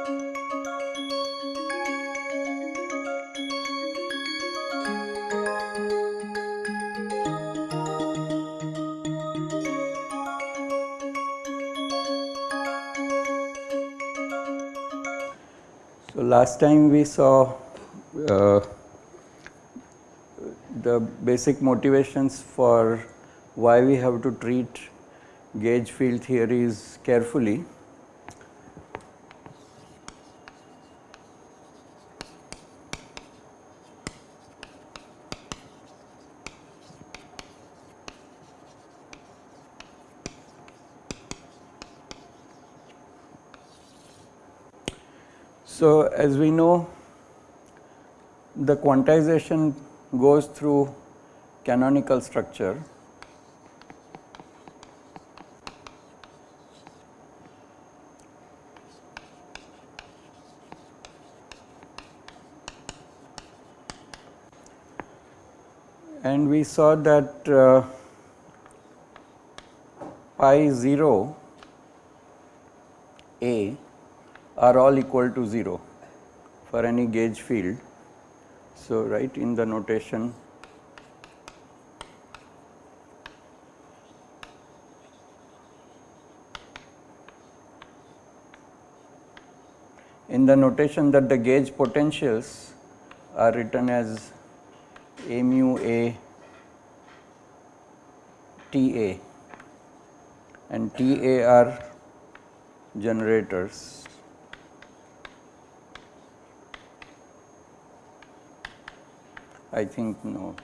So, last time we saw uh, the basic motivations for why we have to treat gauge field theories carefully. So, as we know the quantization goes through canonical structure. And we saw that uh, pi 0 a are all equal to 0 for any gauge field. So, right in the notation in the notation that the gauge potentials are written as a mu a T a and T a are generators. I think no.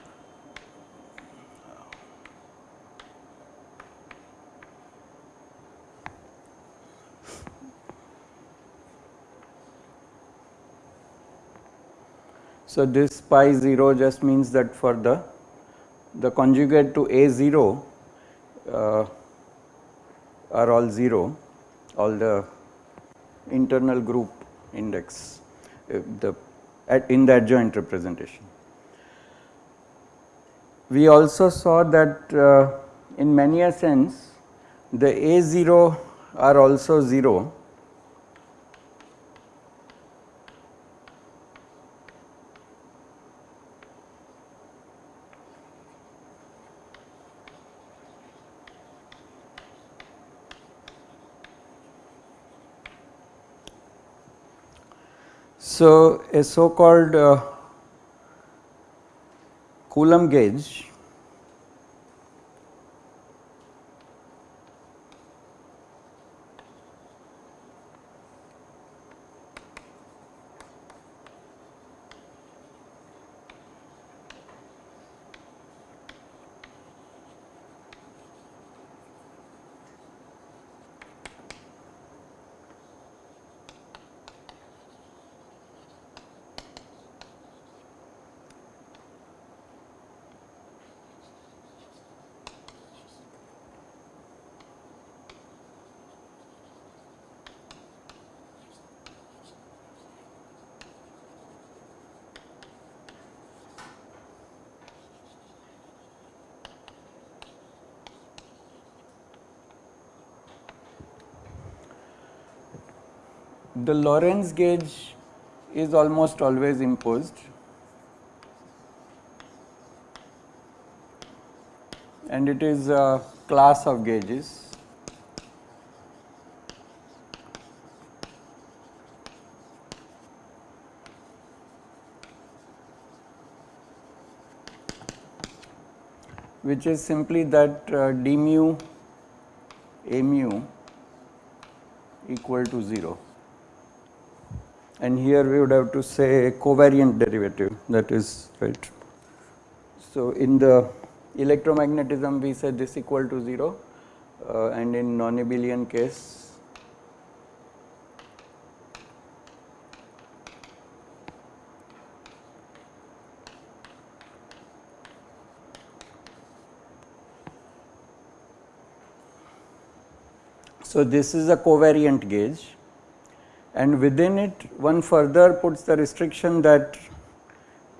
So, this pi 0 just means that for the the conjugate to a 0 uh, are all 0 all the internal group index uh, the at in the adjoint representation. We also saw that uh, in many a sense the a 0 are also 0 So, a so called uh, Coulomb gauge the Lorentz gauge is almost always imposed and it is a class of gauges. which is simply that uh, d mu a mu equal to 0 and here we would have to say covariant derivative that is right. So, in the electromagnetism we said this equal to 0 uh, and in non-abelian case So, this is a covariant gauge and within it one further puts the restriction that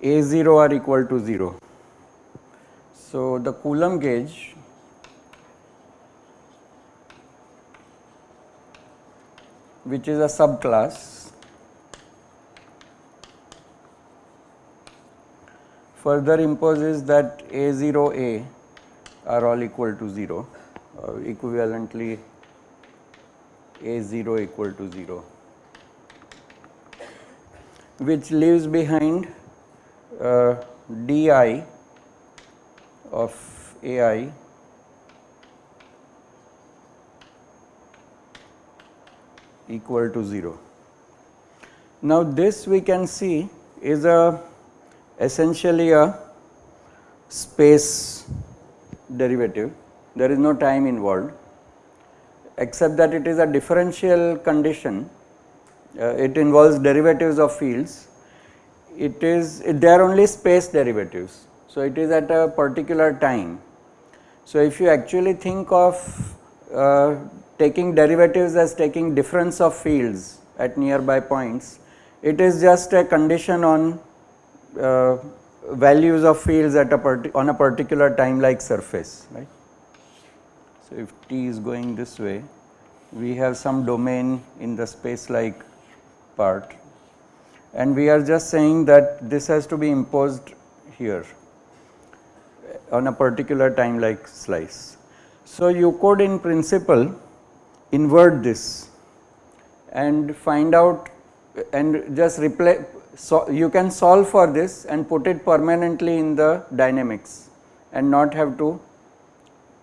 A0 are equal to 0. So, the Coulomb gauge which is a subclass further imposes that A0A are all equal to 0 uh, equivalently A0 equal to 0 which leaves behind uh, di of ai equal to 0. Now this we can see is a essentially a space derivative there is no time involved except that it is a differential condition it involves derivatives of fields. It is they are only space derivatives. So it is at a particular time. So if you actually think of uh, taking derivatives as taking difference of fields at nearby points it is just a condition on uh, values of fields at a on a particular time like surface right? So, if t is going this way, we have some domain in the space like part and we are just saying that this has to be imposed here on a particular time like slice. So, you could in principle invert this and find out and just replace so you can solve for this and put it permanently in the dynamics and not have to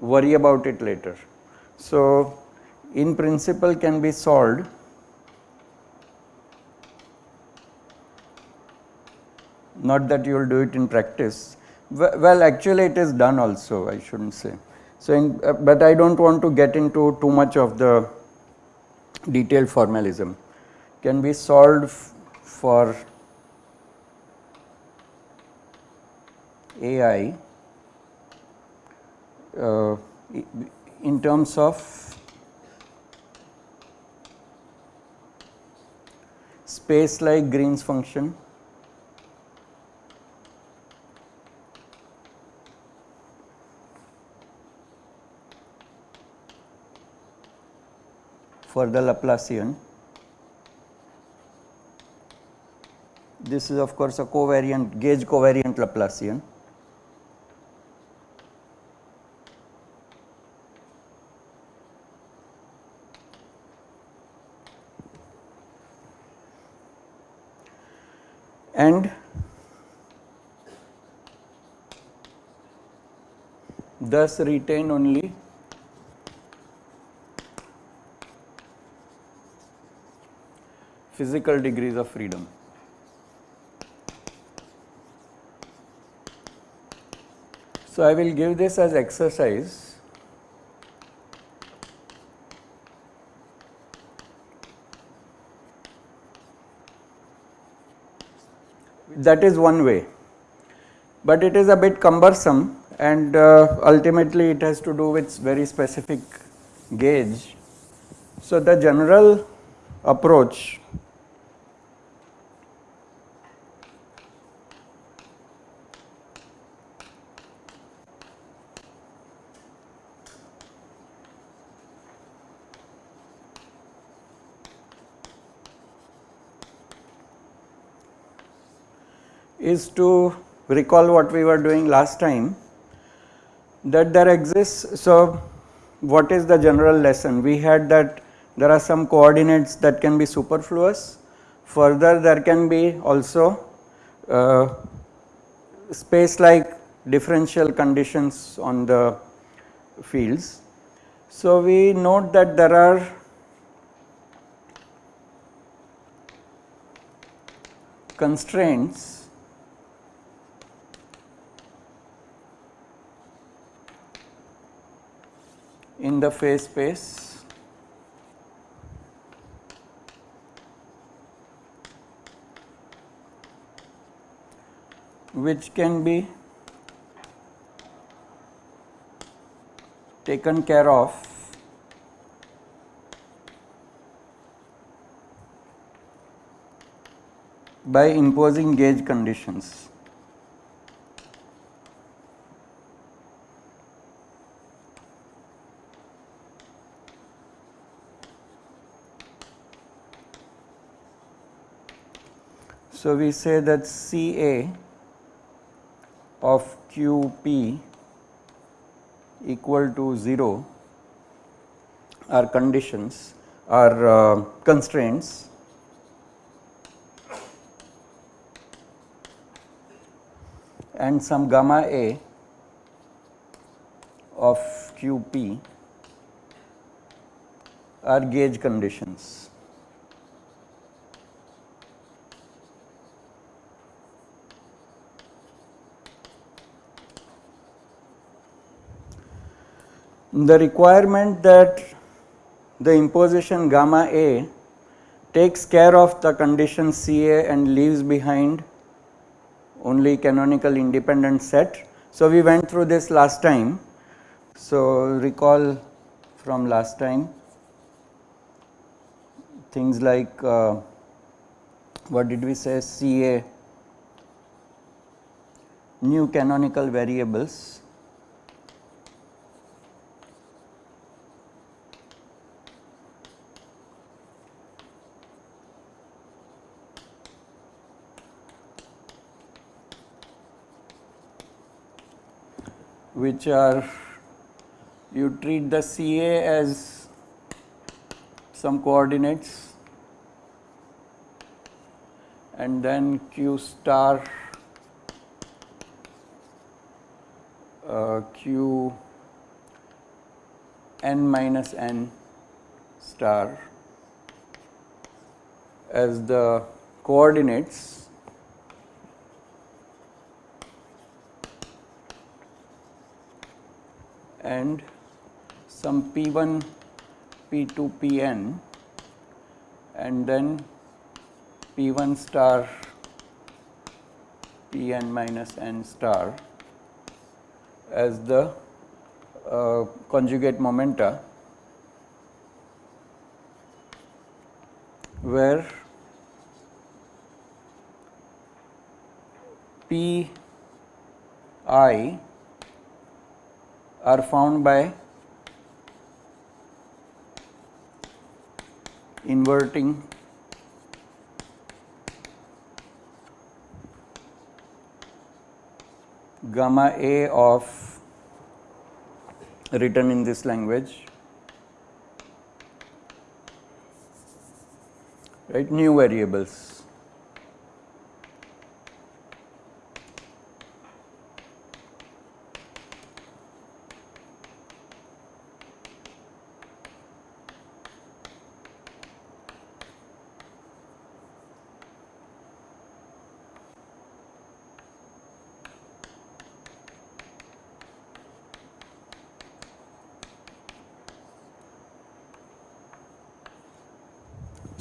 worry about it later. So, in principle can be solved not that you will do it in practice. Well actually it is done also I should not say. So, in, uh, but I do not want to get into too much of the detailed formalism. Can be solved for AI uh, in terms of space like Green's function for the Laplacian. This is of course a covariant gauge covariant Laplacian. and thus retain only physical degrees of freedom. So, I will give this as exercise that is one way, but it is a bit cumbersome and uh, ultimately it has to do with very specific gauge. So, the general approach is to recall what we were doing last time that there exists. So, what is the general lesson? We had that there are some coordinates that can be superfluous. Further, there can be also uh, space like differential conditions on the fields. So, we note that there are constraints in the phase space which can be taken care of by imposing gauge conditions. So, we say that C A of qp equal to 0 are conditions are uh, constraints and some gamma a of qp are gauge conditions. The requirement that the imposition gamma A takes care of the condition CA and leaves behind only canonical independent set. So, we went through this last time. So, recall from last time things like uh, what did we say CA new canonical variables which are you treat the CA as some coordinates and then Q star uh, Q n minus n star as the coordinates and some P1, P2, Pn and then P1 star Pn minus n star as the uh, conjugate momenta where P i are found by inverting gamma A of written in this language. Right? New variables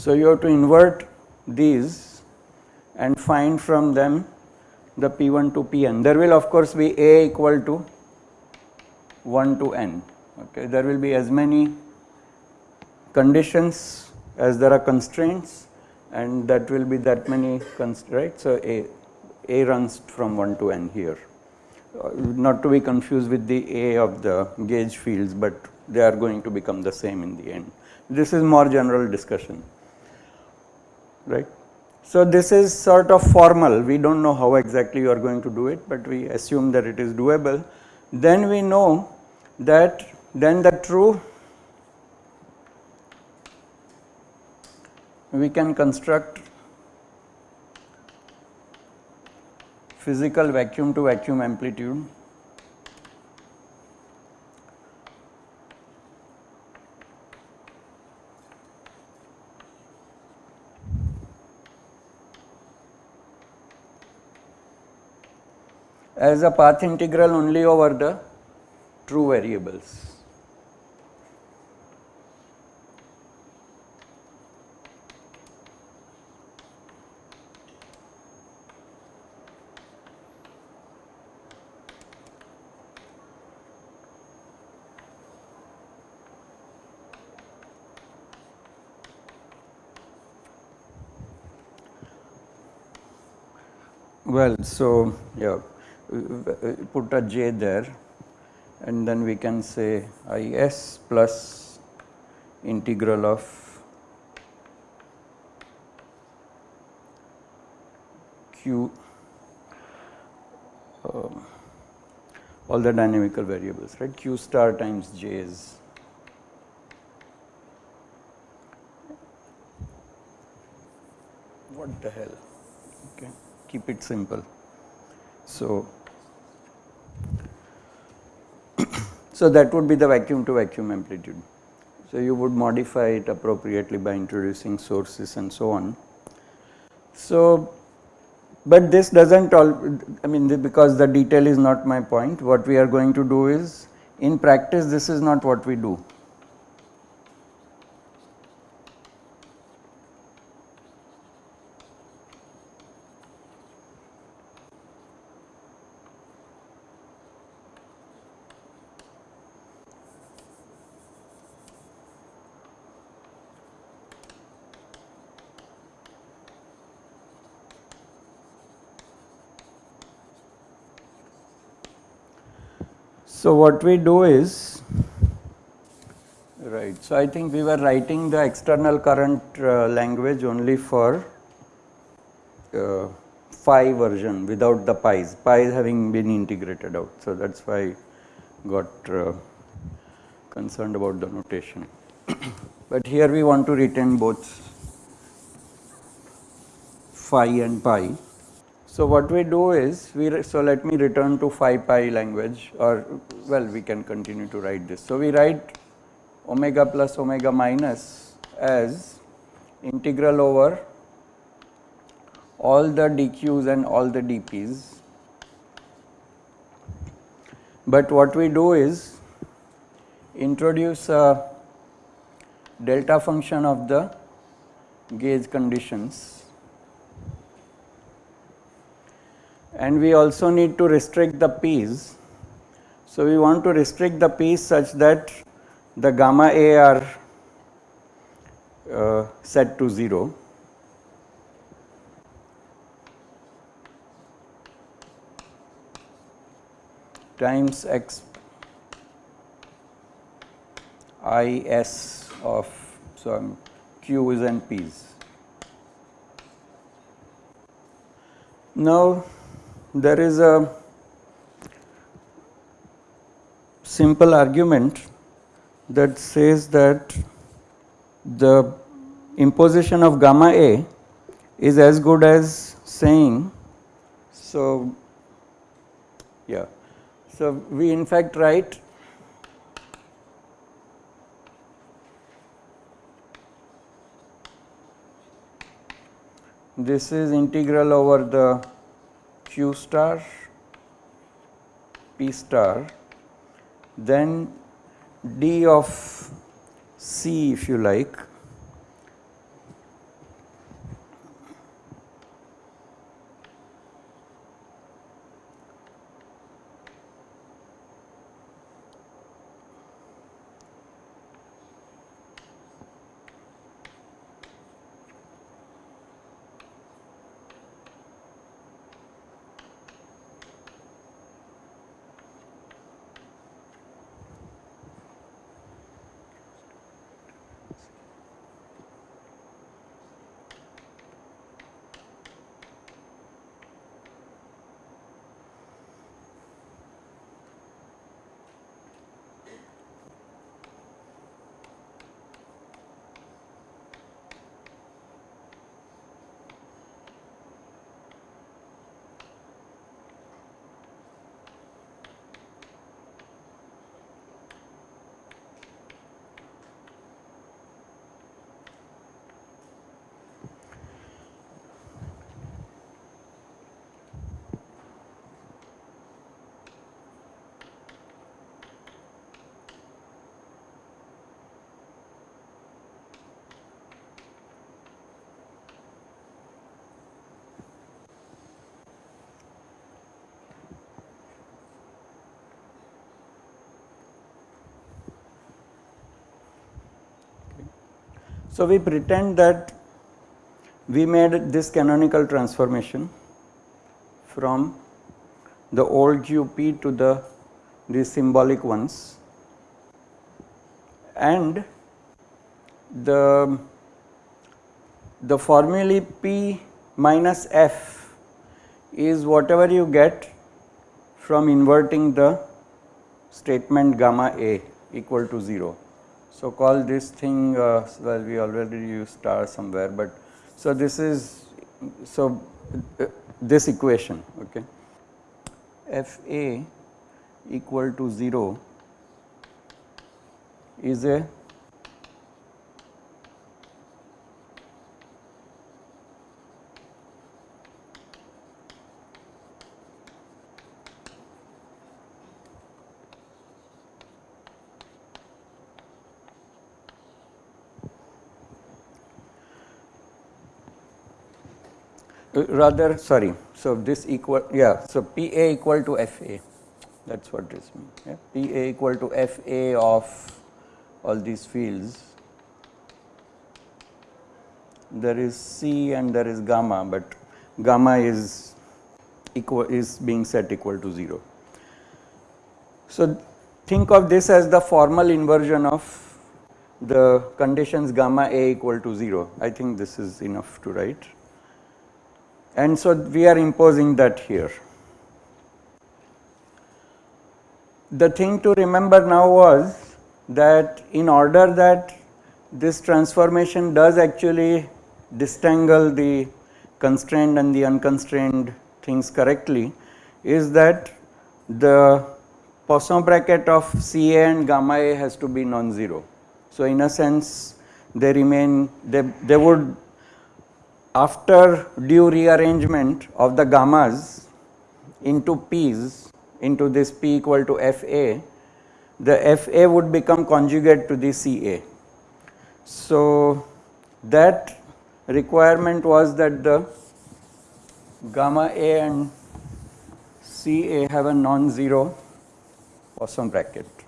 So, you have to invert these and find from them the P1 to Pn. There will of course be A equal to 1 to n. Okay. There will be as many conditions as there are constraints and that will be that many constraints. right. So, A, A runs from 1 to n here uh, not to be confused with the A of the gauge fields, but they are going to become the same in the end. This is more general discussion right. So, this is sort of formal we do not know how exactly you are going to do it, but we assume that it is doable. Then we know that then the true we can construct physical vacuum to vacuum amplitude as a path integral only over the true variables. Well, so yeah put a j there and then we can say I s plus integral of q uh, all the dynamical variables, right? Q star times J is what the hell, okay, keep it simple. So, so that would be the vacuum to vacuum amplitude. So, you would modify it appropriately by introducing sources and so on. So, but this does not all I mean because the detail is not my point what we are going to do is in practice this is not what we do. So, what we do is right. So, I think we were writing the external current uh, language only for uh, phi version without the pi's, pi's having been integrated out. So, that is why I got uh, concerned about the notation. but here we want to retain both phi and pi. So, what we do is we so let me return to phi pi language or well we can continue to write this. So, we write omega plus omega minus as integral over all the dq's and all the dp's. But what we do is introduce a delta function of the gauge conditions and we also need to restrict the p's. So, we want to restrict the p's such that the gamma a are uh, set to 0. times x i s of so q's and p's. Now, there is a simple argument that says that the imposition of gamma A is as good as saying so yeah. So we in fact write this is integral over the q star p star then d of c if you like So, we pretend that we made this canonical transformation from the old QP to the these symbolic ones and the the formulae P minus F is whatever you get from inverting the statement gamma A equal to 0. So, call this thing uh, well we already use star somewhere, but so this is so uh, this equation okay? F a equal to 0 is a Uh, rather sorry. So, this equal yeah. So, P A equal to F A that is what this means yeah. P A equal to F A of all these fields there is C and there is gamma, but gamma is equal is being set equal to 0. So, think of this as the formal inversion of the conditions gamma A equal to 0. I think this is enough to write and so we are imposing that here. The thing to remember now was that in order that this transformation does actually distangle the constrained and the unconstrained things correctly is that the Poisson bracket of CA and gamma A has to be non-zero. So, in a sense they remain they, they would after due rearrangement of the gammas into p's into this p equal to fa, the fa would become conjugate to the ca. So, that requirement was that the gamma a and ca have a non-zero Poisson bracket.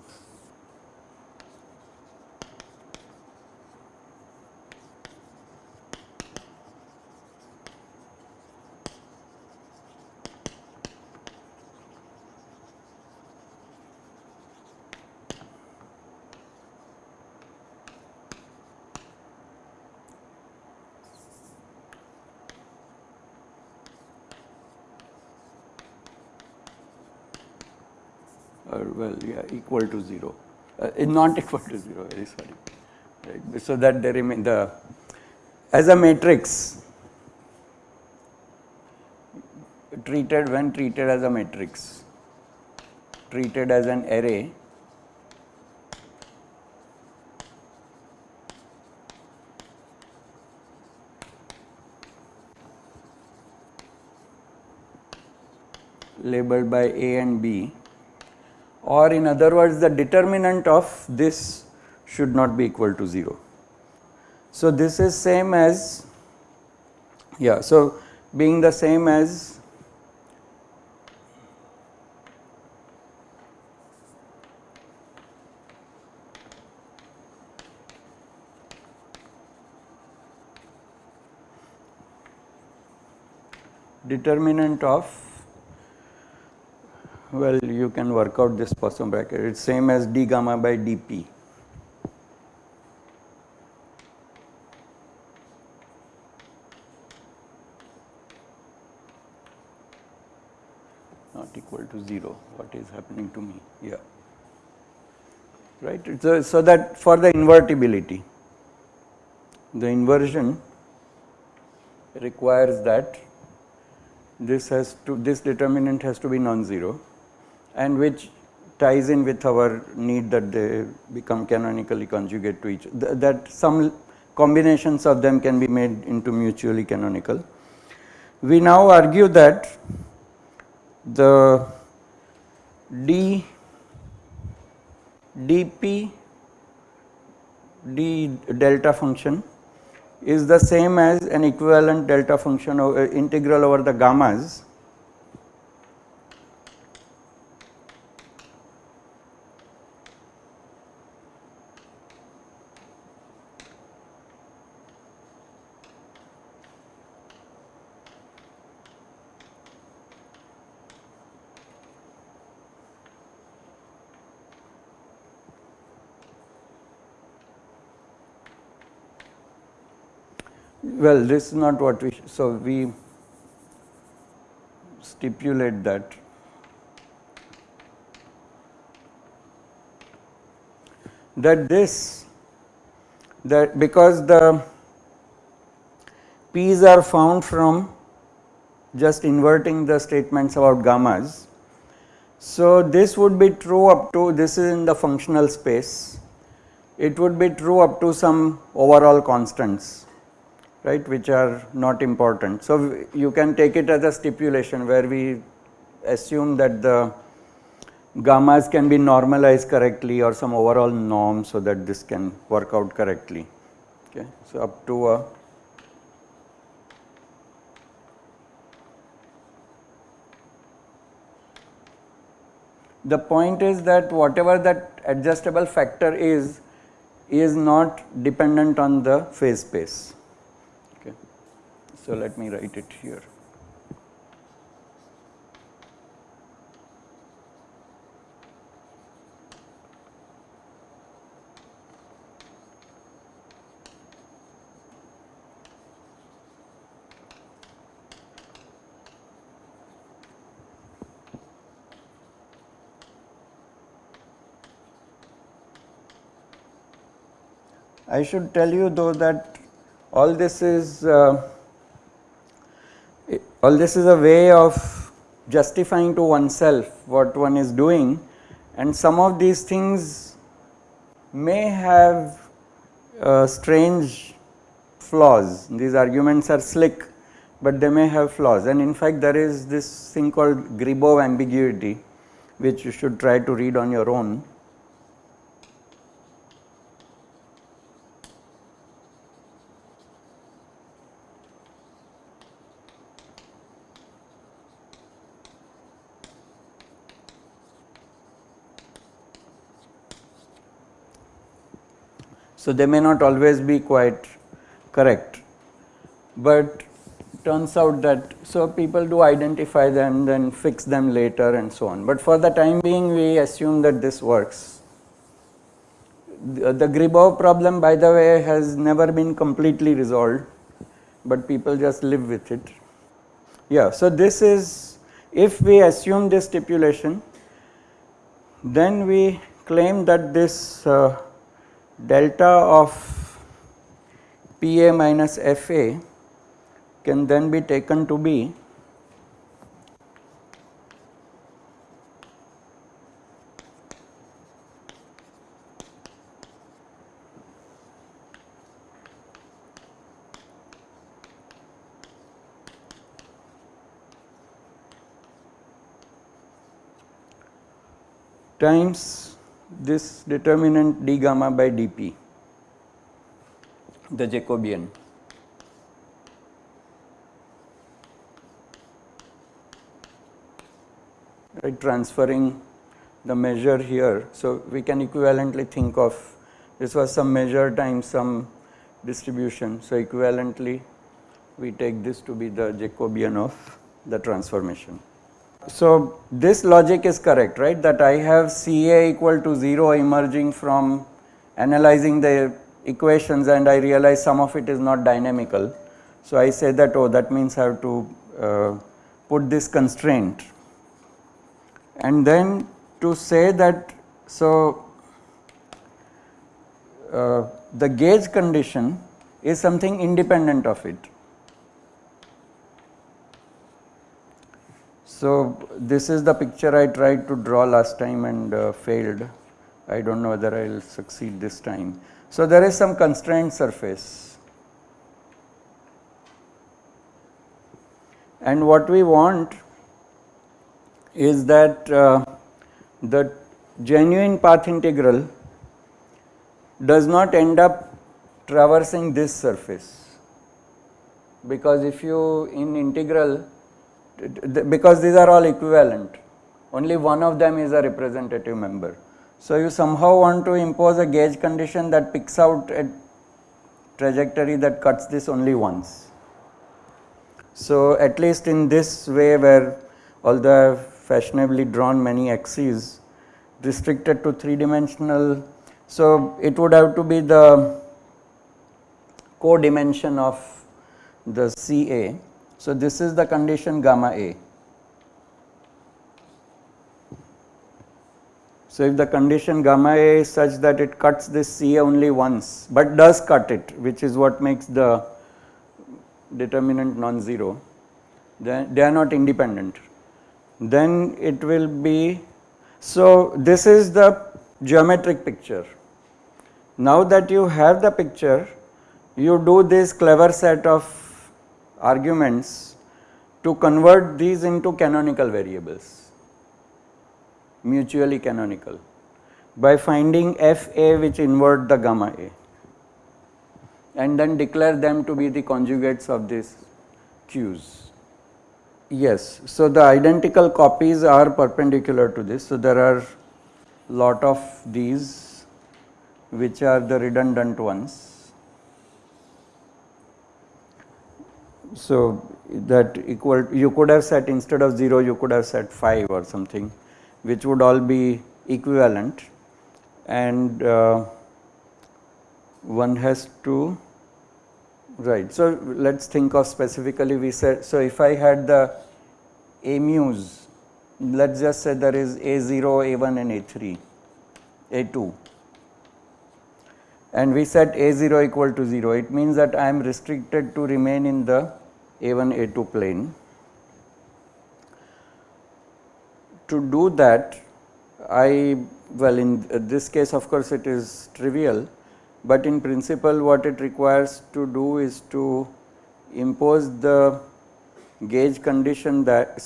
or well yeah equal to 0 uh, not equal to 0 very sorry. Right so that they remain the as a matrix treated when treated as a matrix treated as an array labeled by A and B or in other words the determinant of this should not be equal to 0. So, this is same as yeah. So, being the same as determinant of well you can work out this Poisson bracket. It is same as d gamma by dp. not equal to 0 what is happening to me yeah. Right so, so that for the invertibility the inversion requires that this has to this determinant has to be non-zero and which ties in with our need that they become canonically conjugate to each th that some combinations of them can be made into mutually canonical. We now argue that the d dp d delta function is the same as an equivalent delta function uh, integral over the gammas Well, this is not what we, so we stipulate that. That this, that because the P's are found from just inverting the statements about gammas. So, this would be true up to this is in the functional space, it would be true up to some overall constants right which are not important. So, you can take it as a stipulation where we assume that the gammas can be normalized correctly or some overall norm so that this can work out correctly. Okay. So, up to a the point is that whatever that adjustable factor is is not dependent on the phase space. So, let me write it here. I should tell you though that all this is uh, all this is a way of justifying to oneself what one is doing. And some of these things may have uh, strange flaws. These arguments are slick, but they may have flaws. And in fact there is this thing called Gribov ambiguity which you should try to read on your own So, they may not always be quite correct, but turns out that so people do identify them then fix them later and so on. But for the time being we assume that this works. The, the Gribov problem by the way has never been completely resolved, but people just live with it. Yeah, so this is if we assume this stipulation then we claim that this uh, delta of Pa minus Fa can then be taken to be times this determinant d gamma by dp, the Jacobian. Right, transferring the measure here. So, we can equivalently think of this was some measure times some distribution. So, equivalently we take this to be the Jacobian of the transformation so this logic is correct, right? That I have CA equal to 0 emerging from analyzing the equations and I realize some of it is not dynamical. So I say that oh that means I have to uh, put this constraint and then to say that so uh, the gauge condition is something independent of it. So, this is the picture I tried to draw last time and uh, failed. I do not know whether I will succeed this time. So, there is some constrained surface and what we want is that uh, the genuine path integral does not end up traversing this surface because if you in integral because these are all equivalent only one of them is a representative member. So, you somehow want to impose a gauge condition that picks out a trajectory that cuts this only once. So, at least in this way where although I have fashionably drawn many axes restricted to 3 dimensional. So, it would have to be the co-dimension of the CA so, this is the condition gamma A. So, if the condition gamma A is such that it cuts this C only once, but does cut it which is what makes the determinant non-zero, then they are not independent. Then it will be, so this is the geometric picture. Now that you have the picture, you do this clever set of arguments to convert these into canonical variables, mutually canonical by finding f a which invert the gamma a and then declare them to be the conjugates of these q's. Yes, so the identical copies are perpendicular to this. So, there are lot of these which are the redundant ones. So, that equal you could have set instead of 0 you could have set 5 or something which would all be equivalent and uh, one has to right. So, let us think of specifically we said so if I had the a mu's let us just say there is a0, a1 and a3, a2 and we set a0 equal to 0 it means that I am restricted to remain in the a1 a2 plane. To do that I well in this case of course it is trivial, but in principle what it requires to do is to impose the gauge condition that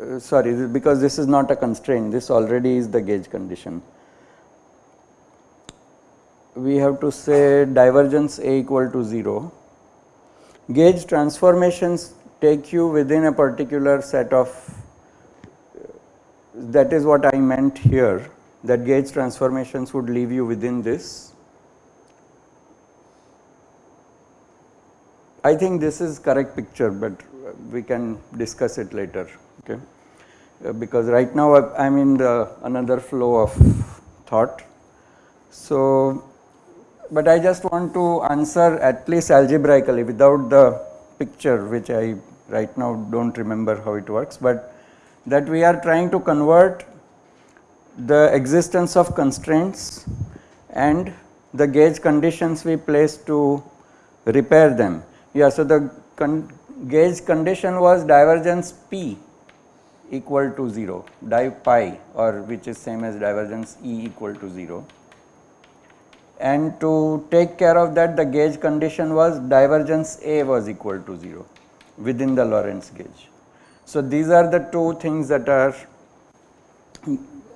uh, sorry because this is not a constraint this already is the gauge condition. We have to say divergence A equal to 0. Gauge transformations take you within a particular set of that is what I meant here that gauge transformations would leave you within this. I think this is correct picture, but we can discuss it later okay uh, because right now I am in the another flow of thought. So, but I just want to answer at least algebraically without the picture which I right now do not remember how it works, but that we are trying to convert the existence of constraints and the gauge conditions we place to repair them. Yeah, so the con gauge condition was divergence P equal to 0, div pi or which is same as divergence E equal to 0. And to take care of that the gauge condition was divergence A was equal to 0 within the Lorentz gauge. So, these are the two things that are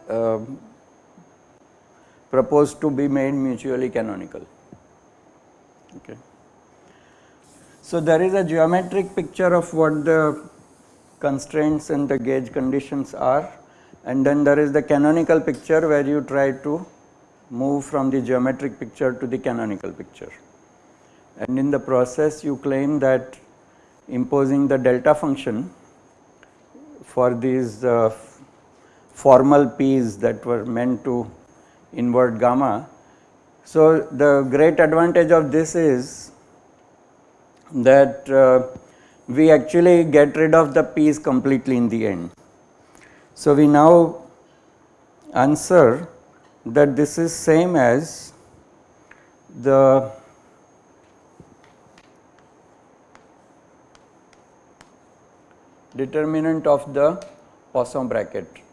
uh, proposed to be made mutually canonical. Okay. So, there is a geometric picture of what the constraints and the gauge conditions are and then there is the canonical picture where you try to move from the geometric picture to the canonical picture. And in the process you claim that imposing the delta function for these uh, formal p's that were meant to invert gamma. So, the great advantage of this is that uh, we actually get rid of the p's completely in the end. So, we now answer that this is same as the determinant of the Poisson bracket.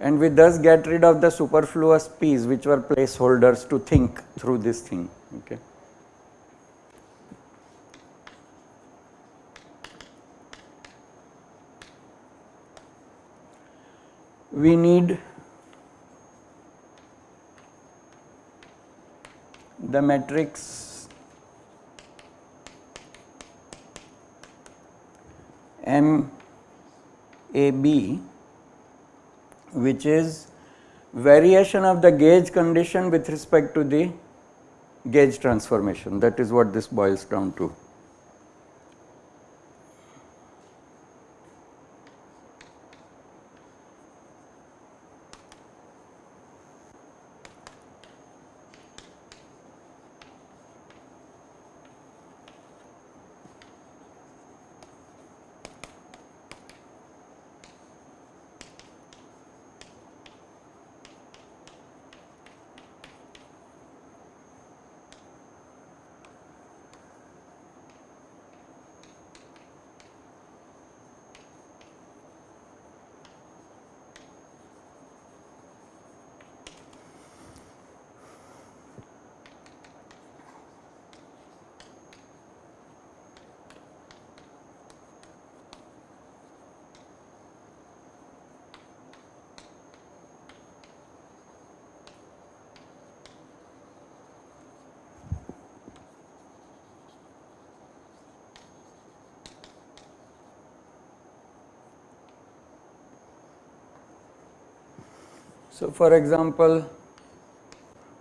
And we thus get rid of the superfluous p's which were placeholders to think through this thing. Okay. We need the matrix M A B which is variation of the gauge condition with respect to the gauge transformation that is what this boils down to. So, for example,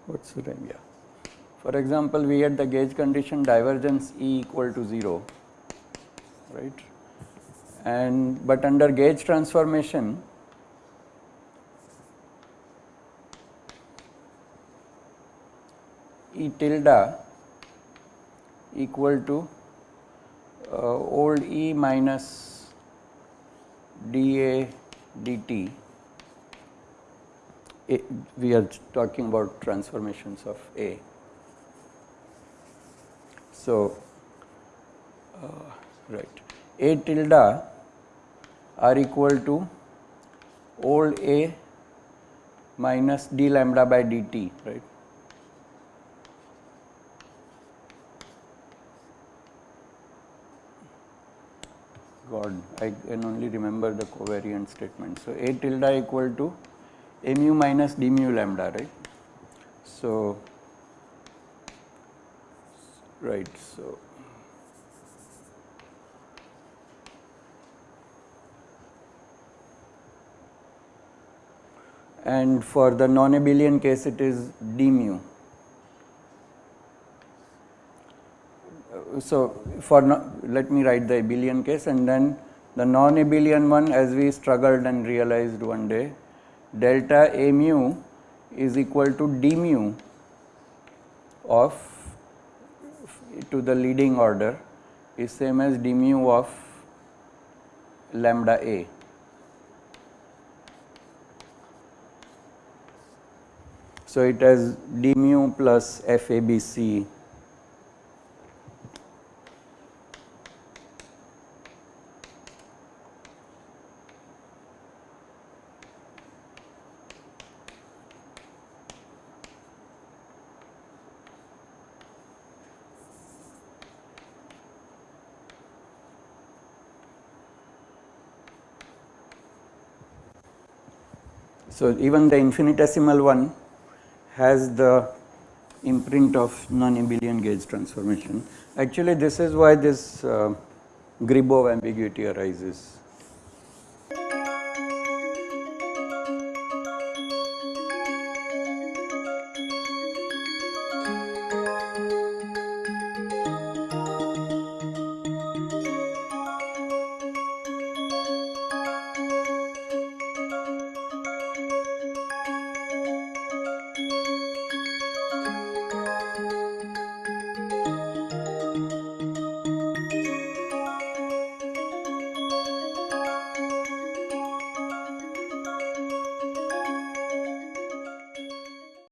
what's the time? Yeah. For example, we had the gauge condition divergence E equal to 0, right? And but under gauge transformation, E tilde equal to uh, old E minus dA dt. A, we are talking about transformations of A. So, uh, right A tilde are equal to old A minus d lambda by dt right. God, I can only remember the covariant statement. So, A tilde equal to Mu minus d mu lambda, right. So, right. So, and for the non-abelian case it is d mu. Uh, so, for no, let me write the abelian case and then the non-abelian one as we struggled and realized one day delta A mu is equal to d mu of to the leading order is same as d mu of lambda A. So, it has d mu plus f a b c So, even the infinitesimal one has the imprint of non-abelian gauge transformation. Actually, this is why this uh, Gribov ambiguity arises.